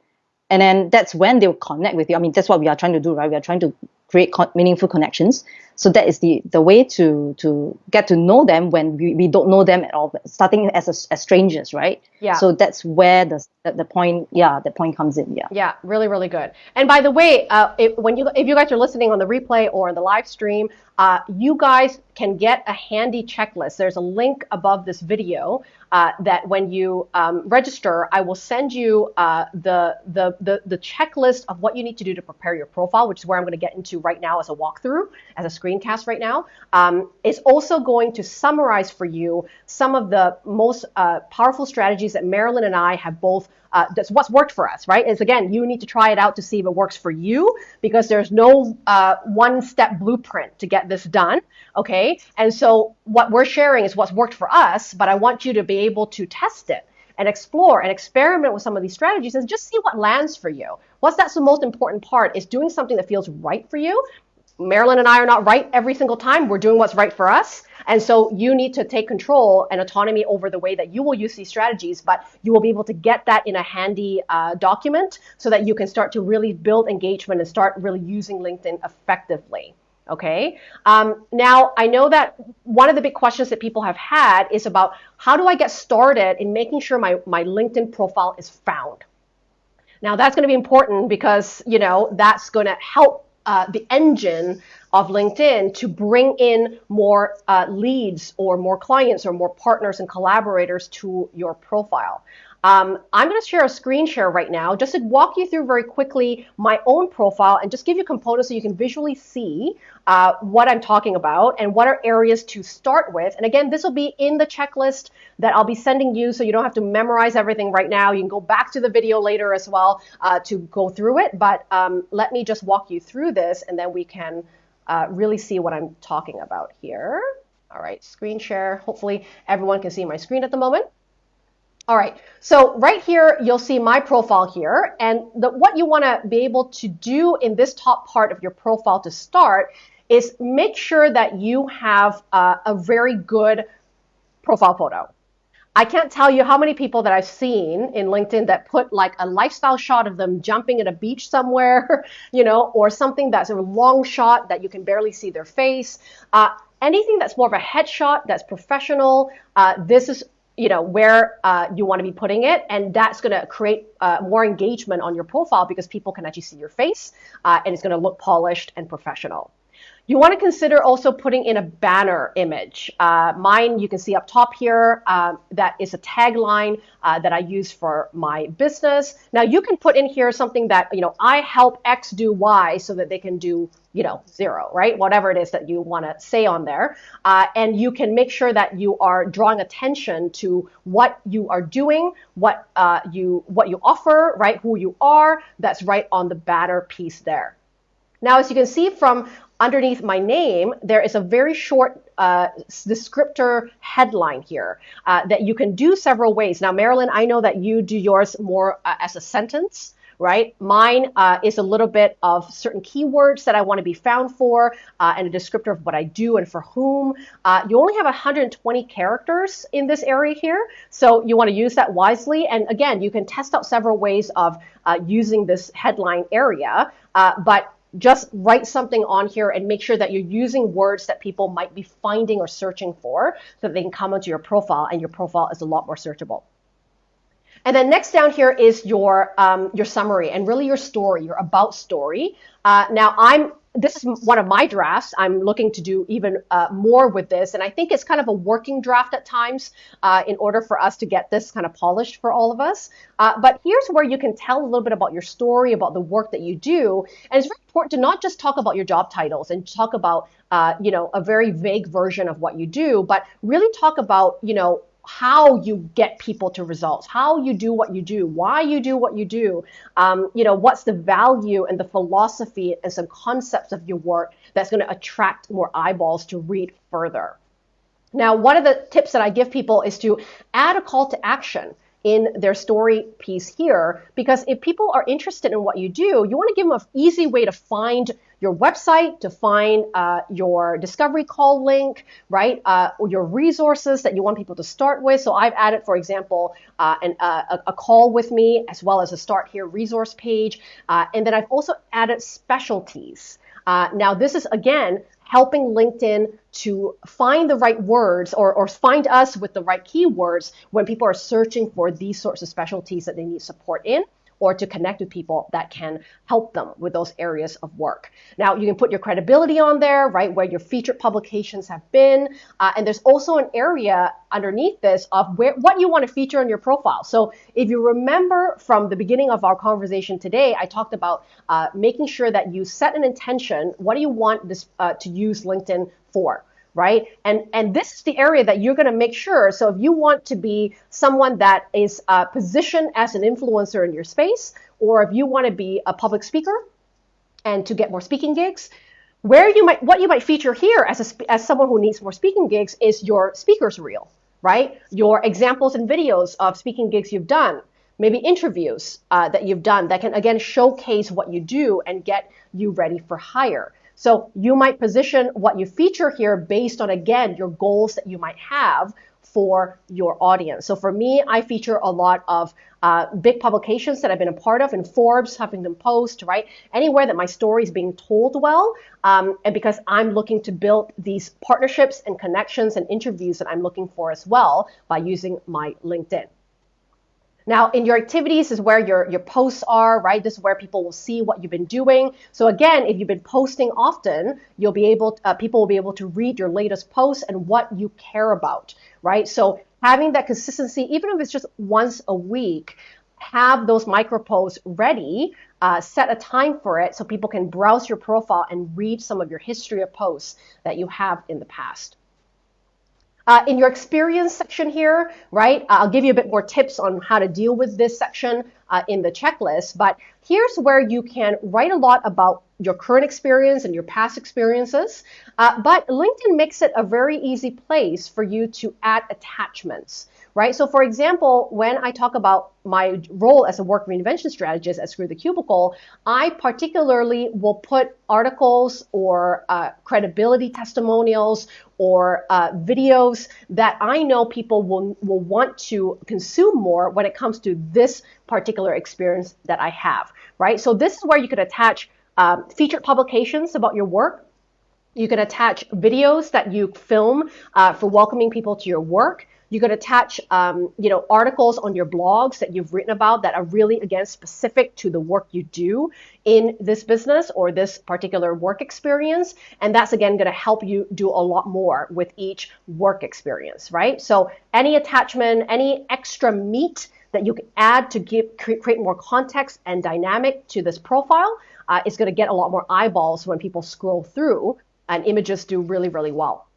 and then that's when they'll connect with you. I mean, that's what we are trying to do, right? We are trying to create con- meaningful connections. So that is the the way to to get to know them when we, we don't know them at all, starting as a, as strangers, right? Yeah. So that's where the the, the point, yeah, the point comes in. Yeah. Yeah, really, really good. And by the way, uh, if, when you if you guys are listening on the replay or the live stream, uh, you guys can get a handy checklist. There's a link above this video uh, that when you um, register, I will send you uh, the, the, the, the, checklist of what you need to do to prepare your profile, which is where I'm going to get into right now as a walkthrough, as a screencast right now. Um, it's also going to summarize for you some of the most uh, powerful strategies that Marilyn and I have both uh, that's what's worked for us, right? Is again, you need to try it out to see if it works for you because there's no uh, one step blueprint to get this done. Okay. And so what we're sharing is what's worked for us, but I want you to be able to test it and explore and experiment with some of these strategies and just see what lands for you. What's that's the most important part is doing something that feels right for you. Marilyn and I are not right every single time. We're doing what's right for us. And so you need to take control and autonomy over the way that you will use these strategies, but you will be able to get that in a handy uh, document so that you can start to really build engagement and start really using LinkedIn effectively. Okay. Um, now, I know that one of the big questions that people have had is about how do I get started in making sure my, my LinkedIn profile is found? Now, that's going to be important because, you know, that's going to help uh, the engine of LinkedIn to bring in more uh, leads or more clients or more partners and collaborators to your profile. Um, I'm going to share a screen share right now just to walk you through very quickly my own profile and just give you components so you can visually see uh, what I'm talking about and what are areas to start with. And again, this will be in the checklist that I'll be sending you so you don't have to memorize everything right now. You can go back to the video later as well uh, to go through it. But um, let me just walk you through this and then we can uh, really see what I'm talking about here. All right, screen share. Hopefully everyone can see my screen at the moment. All right, so right here, you'll see my profile here. And the, what you want to be able to do in this top part of your profile to start is make sure that you have a very good profile photo. I can't tell you how many people that I've seen in LinkedIn that put like a lifestyle shot of them jumping at a beach somewhere, you know, or something that's a long shot that you can barely see their face. Uh, anything that's more of a headshot that's professional, uh, this is you know where uh, you want to be putting it and that's going to create uh, more engagement on your profile because people can actually see your face uh, and it's going to look polished and professional you want to consider also putting in a banner image. Uh, mine, you can see up top here, uh, that is a tagline uh, that I use for my business. Now you can put in here something that, you know, I help X do Y so that they can do, you know, zero, right? Whatever it is that you want to say on there. Uh, and you can make sure that you are drawing attention to what you are doing, what uh, you what you offer, right? Who you are. That's right on the banner piece there. Now, as you can see from underneath my name, there is a very short uh, descriptor headline here uh, that you can do several ways. Now, Marilyn, I know that you do yours more uh, as a sentence, right? Mine uh, is a little bit of certain keywords that I want to be found for uh, and a descriptor of what I do and for whom. Uh, you only have 120 characters in this area here, so you want to use that wisely. And again, you can test out several ways of using this headline area, but just write something on here and make sure that you're using words that people might be finding or searching for so that they can come onto your profile and your profile is a lot more searchable. And then next down here is your um, your summary and really your story, your about story. Uh, now I'm this is one of my drafts. I'm looking to do even uh, more with this, and I think it's kind of a working draft at times uh, in order for us to get this kind of polished for all of us. Uh, but here's where you can tell a little bit about your story, about the work that you do, and it's very important to not just talk about your job titles and talk about uh, you know a very vague version of what you do, but really talk about you know how you get people to results, how you do what you do, why you do what you do, um, you know, what's the value and the philosophy and some concepts of your work that's going to attract more eyeballs to read further. Now, one of the tips that I give people is to add a call to action in their story piece here because if people are interested in what you do, you want to give them an easy way to find your website, to find uh, your discovery call link, right? Uh, or your resources that you want people to start with. So I've added, for example, uh, an, uh, a, a, call with me as well as a start here resource page. Uh, and then I've also added specialties. Uh, now, this is again helping LinkedIn to find the right words or, or find us with the right keywords when people are searching for these sorts of specialties that they need support in or to connect with people that can help them with those areas of work. Now, you can put your credibility on there, right, where your featured publications have been. Uh, and there's also an area underneath this of where, what you want to feature on your profile. So if you remember from the beginning of our conversation today, I talked about uh, making sure that you set an intention. What do you want this uh, to use LinkedIn for? Right? And and this is the area that you're going to make sure. So if you want to be someone that is uh, positioned as an influencer in your space, or if you want to be a public speaker and to get more speaking gigs, where you might what you might feature here as a, as someone who needs more speaking gigs is your speakers reel, right? Your examples and videos of speaking gigs you've done. Maybe interviews uh, that you've done that can again showcase what you do and get you ready for hire. So you might position what you feature here based on, again, your goals that you might have for your audience. So for me, I feature a lot of uh, big publications that I've been a part of in Forbes, Huffington Post, right? Anywhere that my story is being told well. Um, and because I'm looking to build these partnerships and connections and interviews that I'm looking for as well by using my LinkedIn. Now, in your activities is where your, your posts are, right? This is where people will see what you've been doing. So again, if you've been posting often, you'll be able, uh, people will be able to read your latest posts and what you care about, right? So having that consistency, even if it's just once a week, have those micro posts ready, uh, set a time for it so people can browse your profile and read some of your history of posts that you have in the past. Uh, in your experience section here, right, uh, I'll give you a bit more tips on how to deal with this section uh, in the checklist, but here's where you can write a lot about your current experience and your past experiences. Uh, but LinkedIn makes it a very easy place for you to add attachments right? So for example, when I talk about my role as a work reinvention strategist at Screw the Cubicle, I particularly will put articles or uh, credibility testimonials or uh, videos that I know people will, will want to consume more when it comes to this particular experience that I have, right? So this is where you could attach um, featured publications about your work, you can attach videos that you film uh, for welcoming people to your work. You could attach, um, you know, articles on your blogs that you've written about that are really, again, specific to the work you do in this business or this particular work experience. And that's, again, going to help you do a lot more with each work experience, right? So any attachment, any extra meat that you can add to give, create more context and dynamic to this profile uh, is going to get a lot more eyeballs when people scroll through and images do really, really well.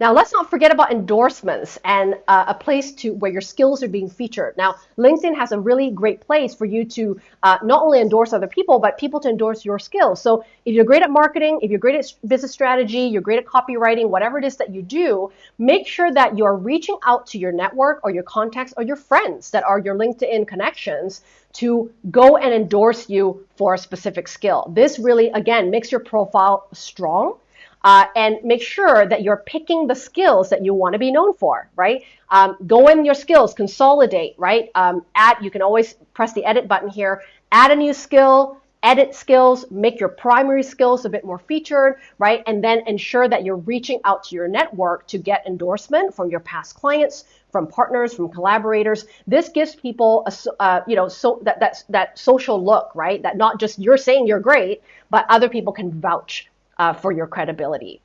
Now, let's not forget about endorsements and uh, a place to where your skills are being featured. Now, LinkedIn has a really great place for you to uh, not only endorse other people, but people to endorse your skills. So if you're great at marketing, if you're great at business strategy, you're great at copywriting, whatever it is that you do, make sure that you're reaching out to your network or your contacts or your friends that are your LinkedIn connections to go and endorse you for a specific skill. This really, again, makes your profile strong uh, and make sure that you're picking the skills that you want to be known for, right? Um, go in your skills, consolidate, right? Um, add, you can always press the edit button here, add a new skill, edit skills, make your primary skills a bit more featured, right? And then ensure that you're reaching out to your network to get endorsement from your past clients, from partners, from collaborators. This gives people a, uh, you know, so that, that, that social look, right? That not just you're saying you're great, but other people can vouch uh, for your credibility.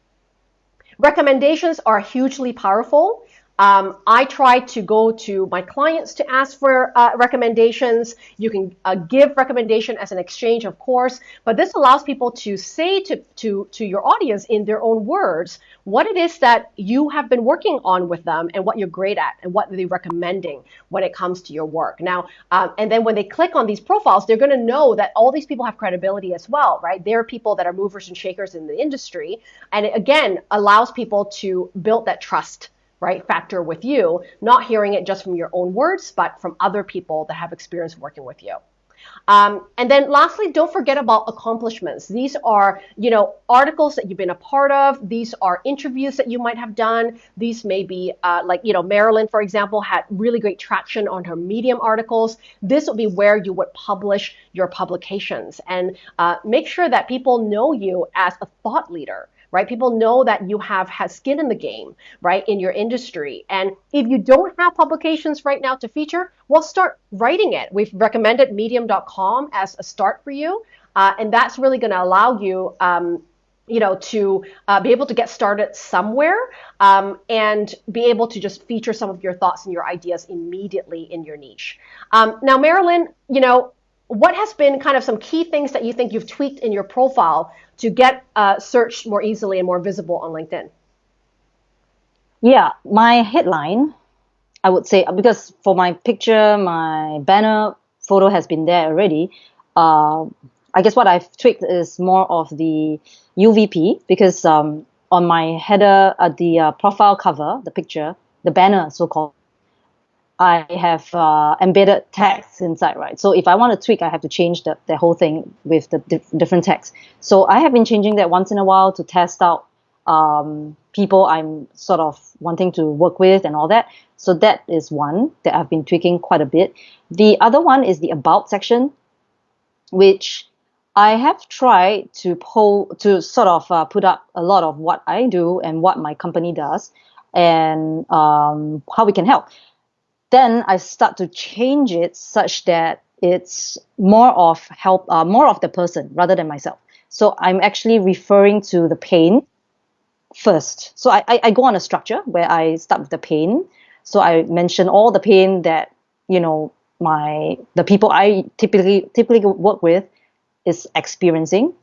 Recommendations are hugely powerful. Um, I try to go to my clients to ask for uh, recommendations. You can uh, give recommendation as an exchange, of course, but this allows people to say to, to, to your audience in their own words what it is that you have been working on with them and what you're great at and what they're recommending when it comes to your work. Now, um, and then when they click on these profiles, they're going to know that all these people have credibility as well, right? They're people that are movers and shakers in the industry. And it, again, allows people to build that trust right, factor with you, not hearing it just from your own words, but from other people that have experience working with you. Um, and then lastly, don't forget about accomplishments. These are, you know, articles that you've been a part of. These are interviews that you might have done. These may be uh, like, you know, Marilyn, for example, had really great traction on her Medium articles. This would be where you would publish your publications and uh, make sure that people know you as a thought leader right? People know that you have had skin in the game, right, in your industry. And if you don't have publications right now to feature, well, start writing it. We've recommended medium.com as a start for you. Uh, and that's really going to allow you um, you know, to uh, be able to get started somewhere um, and be able to just feature some of your thoughts and your ideas immediately in your niche. Um, now, Marilyn, you know, what has been kind of some key things that you think you've tweaked in your profile to get uh, searched more easily and more visible on LinkedIn? Yeah, my headline, I would say, because for my picture, my banner photo has been there already. Uh, I guess what I've tweaked is more of the UVP because um, on my header, uh, the uh, profile cover, the picture, the banner, so called, I have uh, embedded text inside, right? So if I want to tweak, I have to change the, the whole thing with the dif- different text. So I have been changing that once in a while to test out um, people I'm sort of wanting to work with and all that. So that is one that I've been tweaking quite a bit. The other one is the about section, which I have tried to pull to sort of uh, put up a lot of what I do and what my company does and um, how we can help then I start to change it such that it's more of help, uh, more of the person rather than myself. So I'm actually referring to the pain first. So I, I, I go on a structure where I start with the pain. So I mention all the pain that you know my the people I typically typically work with is experiencing.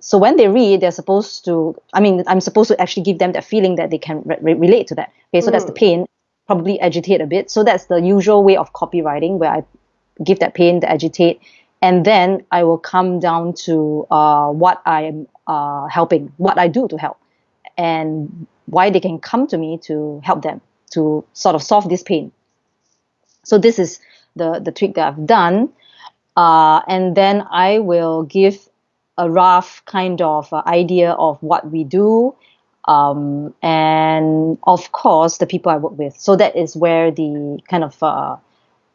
So when they read, they're supposed to. I mean, I'm supposed to actually give them that feeling that they can re- relate to that. Okay, so mm. that's the mm. pain probably agitate a bit. So that's the usual way of copywriting where I give that pain, the agitate, and then I will come down to uh, what I am uh, helping, what I do to help, and why they can come to me to help them to sort of solve this pain. So this is the the trick that I've done, uh, and then I will give a rough kind of uh, idea of what we do um, and of course the people I work with. So that is where the kind of uh,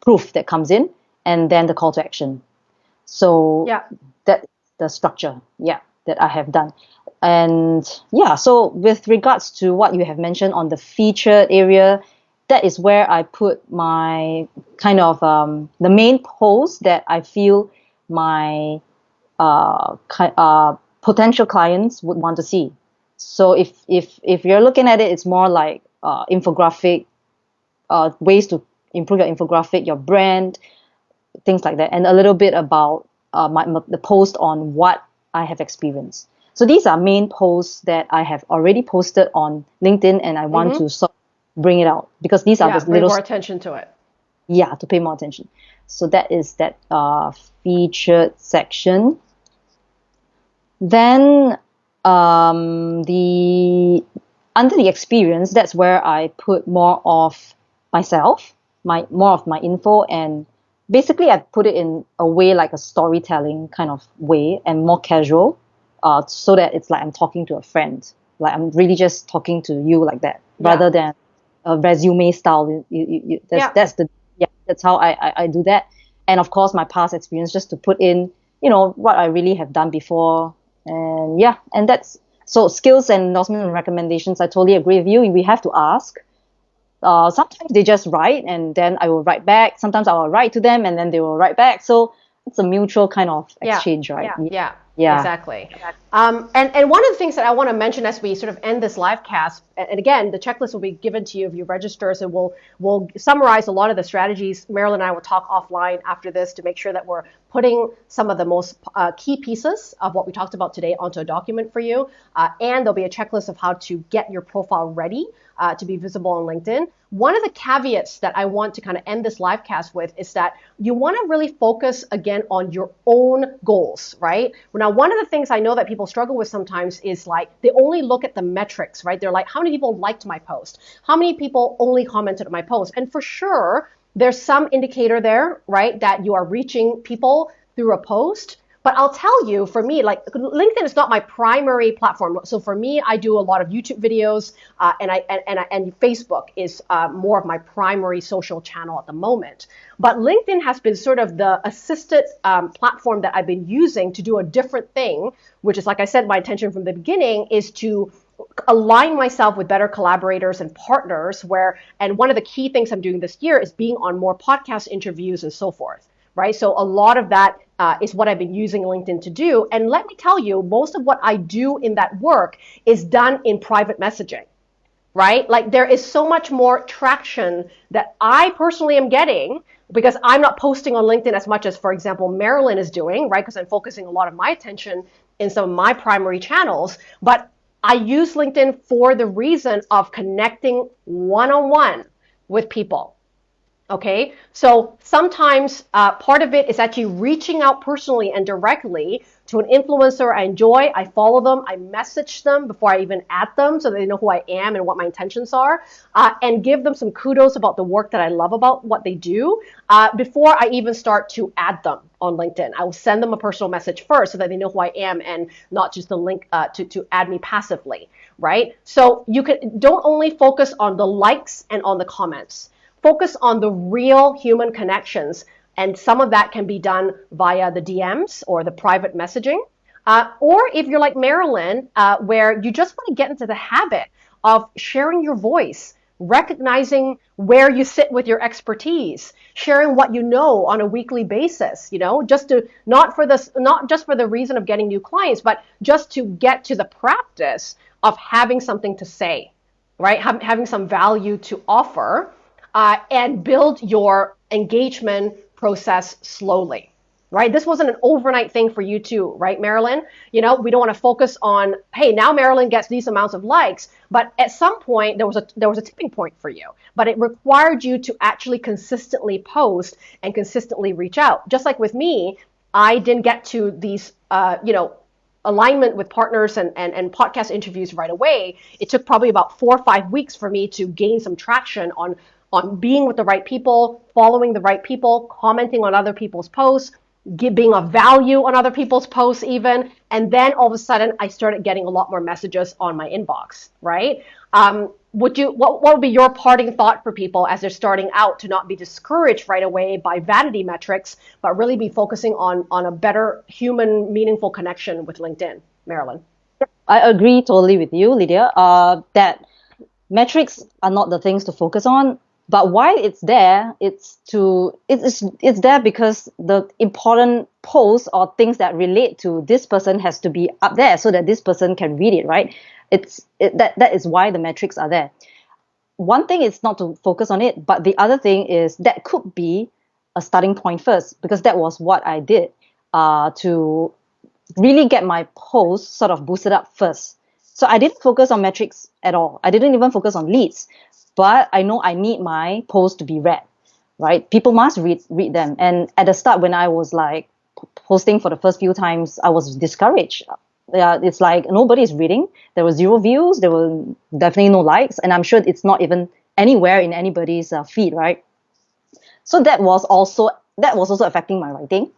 proof that comes in, and then the call to action. So yeah, that the structure, yeah, that I have done. And yeah, so with regards to what you have mentioned on the featured area, that is where I put my kind of um, the main post that I feel my uh, uh, potential clients would want to see. So if if if you're looking at it, it's more like uh, infographic, uh, ways to improve your infographic, your brand, things like that, and a little bit about uh, my, the post on what I have experienced. So these are main posts that I have already posted on LinkedIn, and I want mm-hmm. to sort of bring it out because these are yeah, the little more attention to it. Yeah, to pay more attention. So that is that uh, featured section. Then um, the under the experience, that's where I put more of myself, my more of my info, and basically I put it in a way like a storytelling kind of way and more casual, uh, so that it's like I'm talking to a friend, like I'm really just talking to you like that, yeah. rather than a resume style. You, you, you, that's, yeah. that's the yeah, that's how I, I, I do that, and of course my past experience just to put in, you know, what I really have done before and yeah, and that's so skills and endorsement and recommendations. I totally agree with you. We have to ask. Uh, sometimes they just write and then I will write back. Sometimes I will write to them and then they will write back. So it's a mutual kind of exchange, yeah, right? Yeah, yeah, yeah. exactly. Um, and, and one of the things that I want to mention as we sort of end this live cast, and again, the checklist will be given to you if you register, so we'll, we'll summarize a lot of the strategies. Marilyn and I will talk offline after this to make sure that we're putting some of the most uh, key pieces of what we talked about today onto a document for you. Uh, and there'll be a checklist of how to get your profile ready uh, to be visible on LinkedIn. One of the caveats that I want to kind of end this live cast with is that you want to really focus again on your own goals, right? Now, one of the things I know that people struggle with sometimes is like they only look at the metrics, right? They're like, how many people liked my post? How many people only commented on my post? And for sure, there's some indicator there, right, that you are reaching people through a post. But I'll tell you, for me, like LinkedIn is not my primary platform. So for me, I do a lot of YouTube videos, uh, and I and and, and Facebook is uh, more of my primary social channel at the moment. But LinkedIn has been sort of the assisted um, platform that I've been using to do a different thing, which is like I said, my intention from the beginning is to align myself with better collaborators and partners where and one of the key things i'm doing this year is being on more podcast interviews and so forth right so a lot of that uh, is what I've been using LinkedIn to do. And let me tell you, most of what I do in that work is done in private messaging, right? Like there is so much more traction that I personally am getting because I'm not posting on LinkedIn as much as, for example, Marilyn is doing, right? Because I'm focusing a lot of my attention in some of my primary channels. But I use LinkedIn for the reason of connecting one on one with people Okay, so sometimes uh, part of it is actually reaching out personally and directly to an influencer I enjoy. I follow them, I message them before I even add them so they know who I am and what my intentions are, uh, and give them some kudos about the work that I love about what they do uh, before I even start to add them on LinkedIn. I will send them a personal message first so that they know who I am and not just the link uh, to, to add me passively, right? So you can don't only focus on the likes and on the comments focus on the real human connections. And some of that can be done via the DMs or the private messaging. Uh, or if you're like Marilyn, uh, where you just want to get into the habit of sharing your voice, recognizing where you sit with your expertise, sharing what you know on a weekly basis, you know, just to not for this, not just for the reason of getting new clients, but just to get to the practice of having something to say, right? having some value to offer uh, and build your engagement process slowly right? This wasn't an overnight thing for you too, right, Marilyn? You know, we don't want to focus on, hey, now Marilyn gets these amounts of likes, but at some point there was a there was a tipping point for you. But it required you to actually consistently post and consistently reach out. Just like with me, I didn't get to these, uh, you know, alignment with partners and, and, and podcast interviews right away. It took probably about four or five weeks for me to gain some traction on on being with the right people, following the right people, commenting on other people's posts, being of value on other people's posts even and then all of a sudden i started getting a lot more messages on my inbox right? Um, would you what, what would be your parting thought for people as they're starting out to not be discouraged right away by vanity metrics but really be focusing on on a better human meaningful connection with linkedin? Marilyn. I agree totally with you lydia uh, that metrics are not the things to focus on but why it's there it's to it's it's there because the important posts or things that relate to this person has to be up there so that this person can read it right? It's it, that that is why the metrics are there. One thing is not to focus on it but the other thing is that could be a starting point first because that was what i did uh, to really get my post sort of boosted up first so I didn't focus on metrics at all. I didn't even focus on leads but I know I need my post to be read, right? People must read read them. And at the start, when I was like posting for the first few times, I was discouraged. Yeah, it's like nobody is reading. There were zero views. There were definitely no likes, and I'm sure it's not even anywhere in anybody's uh, feed, right? So that was also that was also affecting my writing.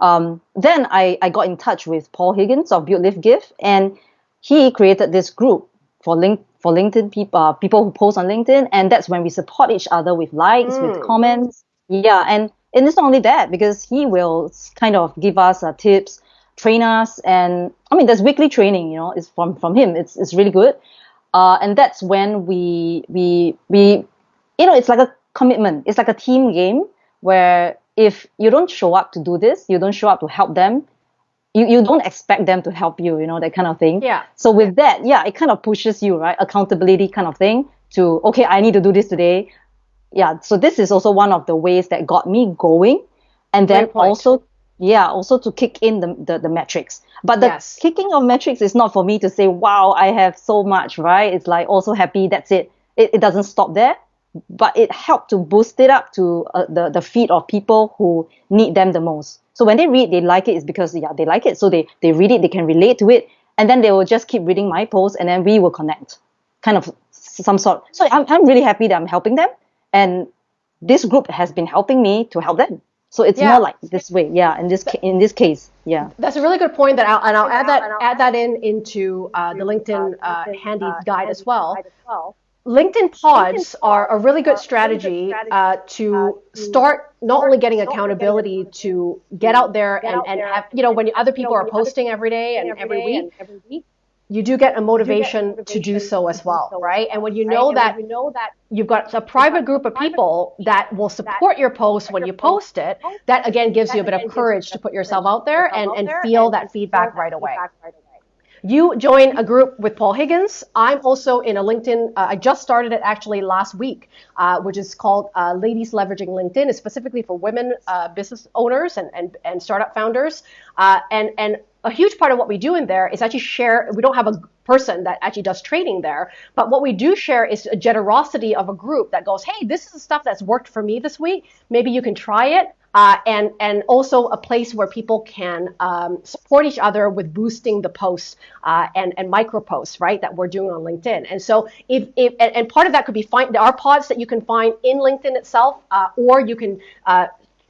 Um, then I, I got in touch with Paul Higgins of Build Live Give, and he created this group for link for LinkedIn people, uh, people who post on LinkedIn, and that's when we support each other with likes, mm. with comments. Yeah, and and it's not only that because he will kind of give us uh, tips, train us, and I mean there's weekly training. You know, it's from from him. It's it's really good. Uh, and that's when we we we you know it's like a commitment. It's like a team game where if you don't show up to do this, you don't show up to help them, you, you don't expect them to help you, you know, that kind of thing. Yeah. So with that, yeah, it kind of pushes you, right? Accountability kind of thing to, okay, I need to do this today. Yeah. So this is also one of the ways that got me going. And then also, yeah, also to kick in the, the, the metrics. But the yes. kicking of metrics is not for me to say, wow, I have so much, right? It's like also happy. That's it. It, it doesn't stop there but it helped to boost it up to uh, the the feed of people who need them the most. So when they read, they like it, it is because yeah, they like it. So they they read it, they can relate to it, and then they will just keep reading my posts, and then we will connect, kind of some sort. So I'm I'm really happy that I'm helping them, and this group has been helping me to help them. So it's Yeah. more like this way. Yeah. In this ca- in this case. Yeah. That's a really good point. That I'll, and I'll add that add that in into uh, the LinkedIn uh, handy uh, guide as well. LinkedIn pods are a really good are really good strategy strategy, uh, to uh, start not only getting not only getting accountability to get out there and, and have you know when other people are posting every day and every week and every week. you do get a motivation to do so as well right and when you know that when you know that you've got a private group of people that will support your post when you post it that again gives you a bit of again gives you courage to put yourself out there and, and feel that feedback right away feedback right away. You join a group with Paul Higgins. I'm also in a LinkedIn. Uh, I just started it actually last week, uh, which is called uh, Ladies Leveraging LinkedIn. It's specifically for women uh, business owners and, and, and startup founders. Uh, and and a huge part of what we do in there is actually share. We don't have a person that actually does training there, but what we do share is a generosity of a group that goes, hey, this is the stuff that's worked for me this week. Maybe you can try it uh, and and also a place where people can um, support each other with boosting the posts uh, and and micro posts, right? That we're doing on LinkedIn. And so if, if and, part of that could be find there are pods that you can find in LinkedIn itself, uh, or you can.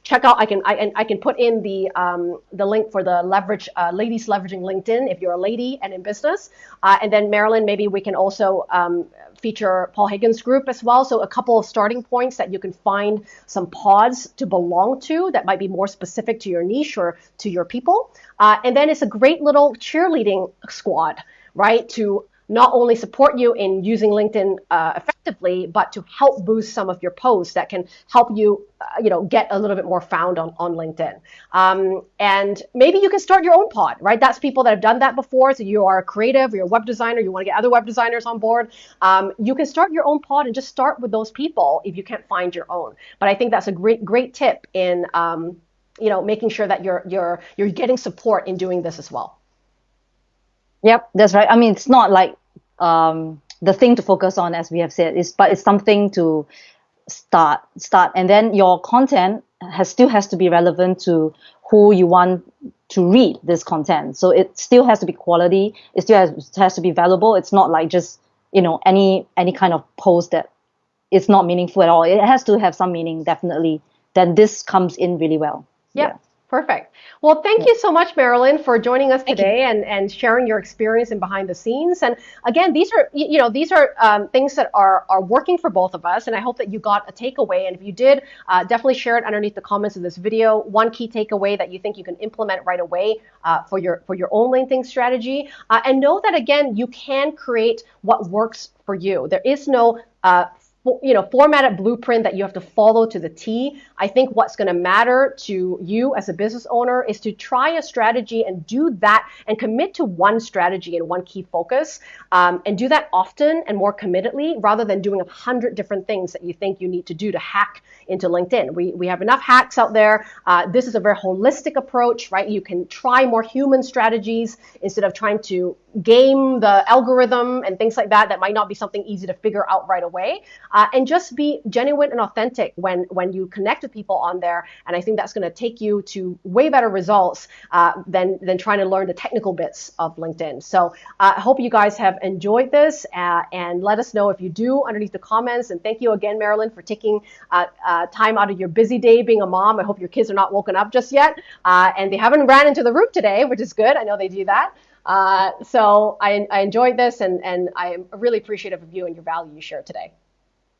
Check out i can i, and I can put in the um, the link for the leverage uh, ladies leveraging linkedin if you're a lady and in business. Uh, and then marilyn maybe we can also um, feature paul higgins group as well. So a couple of starting points that you can find some pods to belong to that might be more specific to your niche or to your people. Uh, and then it's a great little cheerleading squad right to not only support you in using LinkedIn uh, effectively, but to help boost some of your posts that can help you, uh, you know, get a little bit more found on, on LinkedIn. Um, and maybe you can start your own pod, right? That's people that have done that before. So you are a creative, you're a web designer, you want to get other web designers on board. Um, you can start your own pod and just start with those people if you can't find your own. But I think that's a great, great tip in, um, you know, making sure that you're you're you're getting support in doing this as well. Yep, that's right. I mean, it's not like um, the thing to focus on, as we have said, is but it's something to start, start, and then your content has still has to be relevant to who you want to read this content. So it still has to be quality. It still has, has to be valuable. It's not like just you know any any kind of post that it's not meaningful at all. It has to have some meaning, definitely. Then this comes in really well. Yep. Perfect. Well, thank you so much, Marilyn, for joining us today and, and sharing your experience and behind the scenes. And again, these are you know these are um, things that are are working for both of us, and I hope that you got a takeaway. And if you did, uh, definitely share it underneath the comments of this video. One key takeaway that you think you can implement right away uh, for your for your own LinkedIn strategy, uh, and know that again, you can create what works for you. There is no uh, you know formatted blueprint that you have to follow to the T. I think what's going to matter to you as a business owner is to try a strategy and do that and commit to one strategy and one key focus um, and do that often and more committedly rather than doing a hundred different things that you think you need to do to hack into LinkedIn. We, we have enough hacks out there. Uh, this is a very holistic approach, right? You can try more human strategies instead of trying to game the algorithm and things like that that might not be something easy to figure out right away. Uh, and just be genuine and authentic when when you connect with people on there. And i think that's going to take you to way better results uh, than than trying to learn the technical bits of linkedin. So uh, i hope you guys have enjoyed this uh, and let us know if you do underneath the comments. And thank you again marilyn for taking uh, uh, time out of your busy day being a mom. I hope your kids are not woken up just yet. And they haven't ran into the roof today which is good. I know they do that uh, so I, I enjoyed this and, and I am really appreciative of you and your value you shared today.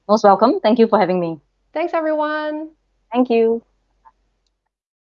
Most welcome. Thank you for having me. Thanks, everyone. Thank you.